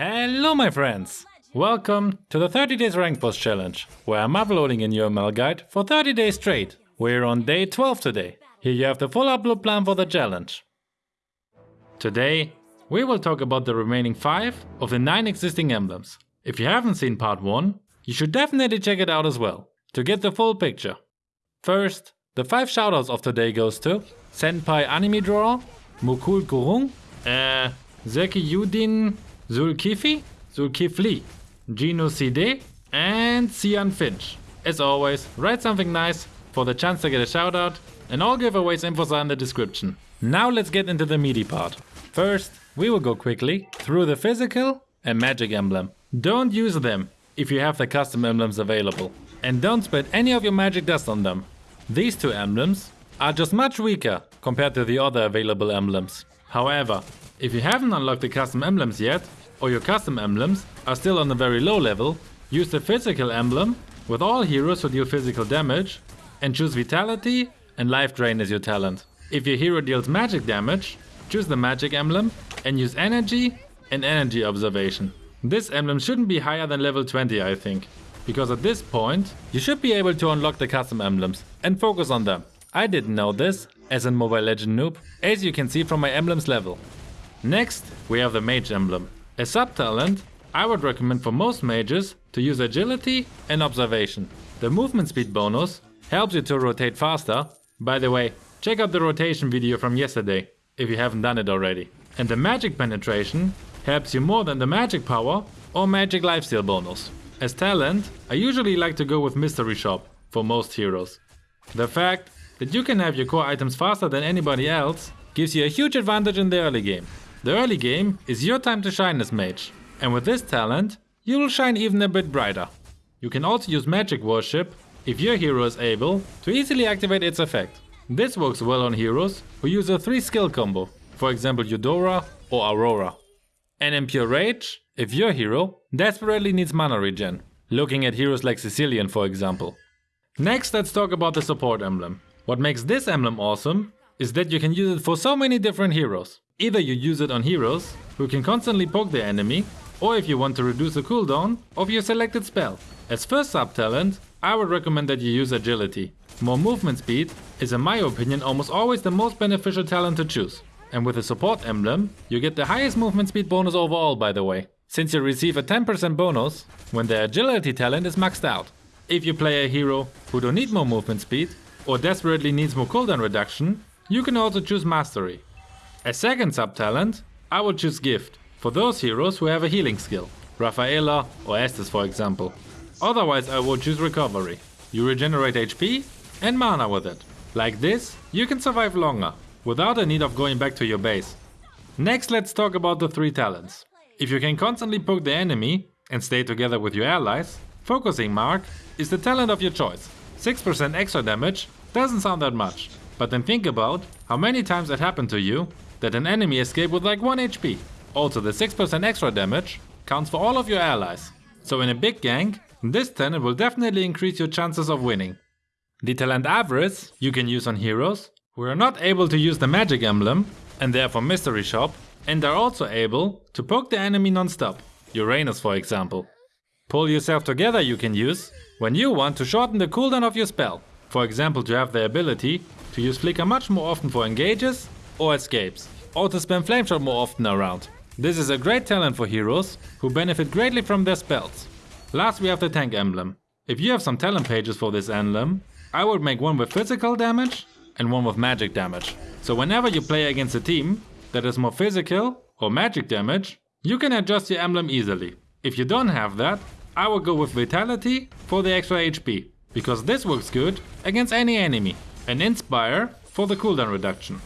Hello my friends! Welcome to the 30 days rank boss challenge, where I'm uploading a new ML guide for 30 days straight. We're on day 12 today. Here you have the full upload plan for the challenge. Today, we will talk about the remaining 5 of the 9 existing emblems. If you haven't seen part 1, you should definitely check it out as well, to get the full picture. First, the 5 shoutouts of today goes to Senpai Anime Drawer, Mukul Kurung, uh, Zeki Yudin Zulkifli, Zulkifli, Gino CD, and Cian Finch. As always, write something nice for the chance to get a shoutout, and all giveaways infos are in the description. Now let's get into the meaty part. First, we will go quickly through the physical and magic emblem. Don't use them if you have the custom emblems available. And don't spend any of your magic dust on them. These two emblems are just much weaker compared to the other available emblems. However, if you haven't unlocked the custom emblems yet, or your custom emblems are still on a very low level, use the physical emblem with all heroes who deal physical damage and choose Vitality and Life Drain as your talent. If your hero deals magic damage, choose the magic emblem and use Energy and Energy Absorption. This emblem shouldn't be higher than level 20 I think, because at this point you should be able to unlock the custom emblems and focus on them. I didn't know this as a Mobile Legend noob, as you can see from my emblems level. Next, we have the Mage emblem. A sub-talent, I would recommend for most mages to use Agility and Observation. The movement speed bonus helps you to rotate faster. By the way, check out the rotation video from yesterday, if you haven't done it already. And the Magic Penetration helps you more than the Magic Power or Magic Lifesteal bonus. As talent, I usually like to go with Mystery Shop for most heroes. The fact that you can have your core items faster than anybody else gives you a huge advantage in the early game. The early game is your time to shine as mage, and with this talent, you will shine even a bit brighter. You can also use magic worship if your hero is able to easily activate its effect. This works well on heroes who use a 3 skill combo, for example Eudora or Aurora. And in pure rage, if your hero desperately needs mana regen, looking at heroes like Cecilion for example. Next let's talk about the support emblem. What makes this emblem awesome is that you can use it for so many different heroes. Either you use it on heroes, who can constantly poke the enemy, or if you want to reduce the cooldown of your selected spell. As first sub-talent, I would recommend that you use agility. More movement speed is in my opinion almost always the most beneficial talent to choose. And with a support emblem, you get the highest movement speed bonus overall by the way, since you receive a 10% bonus when the agility talent is maxed out. If you play a hero who don't need more movement speed, or desperately needs more cooldown reduction, you can also choose mastery. As second sub-talent, I would choose Gift, for those heroes who have a healing skill, Rafaela or Estes for example. Otherwise I would choose Recovery. You regenerate HP and mana with it. Like this, you can survive longer, without the need of going back to your base. Next let's talk about the three talents. If you can constantly poke the enemy and stay together with your allies, Focusing Mark is the talent of your choice. 6% extra damage doesn't sound that much, but then think about how many times it happened to you that an enemy escaped with like 1 HP. Also the 6% extra damage counts for all of your allies. So in a big gang, this talent will definitely increase your chances of winning. The talent Avarice you can use on heroes who are not able to use the magic emblem and therefore mystery shop and are also able to poke the enemy non-stop, Uranus for example. Pull yourself together you can use when you want to shorten the cooldown of your spell, for example to have the ability to use flicker much more often for engages or escapes, or to spam flameshot more often around. This is a great talent for heroes who benefit greatly from their spells. Last we have the tank emblem. If you have some talent pages for this emblem, I would make one with physical damage and one with magic damage. So whenever you play against a team that is more physical or magic damage, you can adjust your emblem easily. If you don't have that, I would go with Vitality for the extra HP, because this works good against any enemy, and Inspire for the cooldown reduction.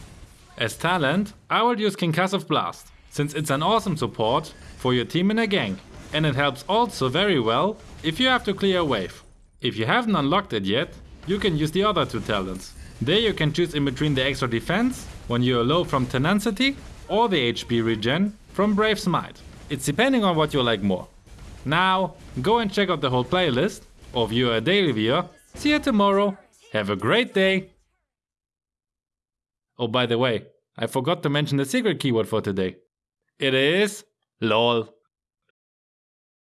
As talent, I would use Concussive Blast, since it's an awesome support for your team in a gang, and it helps also very well if you have to clear a wave. If you haven't unlocked it yet, you can use the other two talents. There you can choose in between the extra defense when you're low from Tenacity or the HP regen from Brave Smite. It's depending on what you like more. Now, go and check out the whole playlist, or view a daily viewer. See you tomorrow. Have a great day. Oh, by the way, I forgot to mention the secret keyword for today. It is LOL.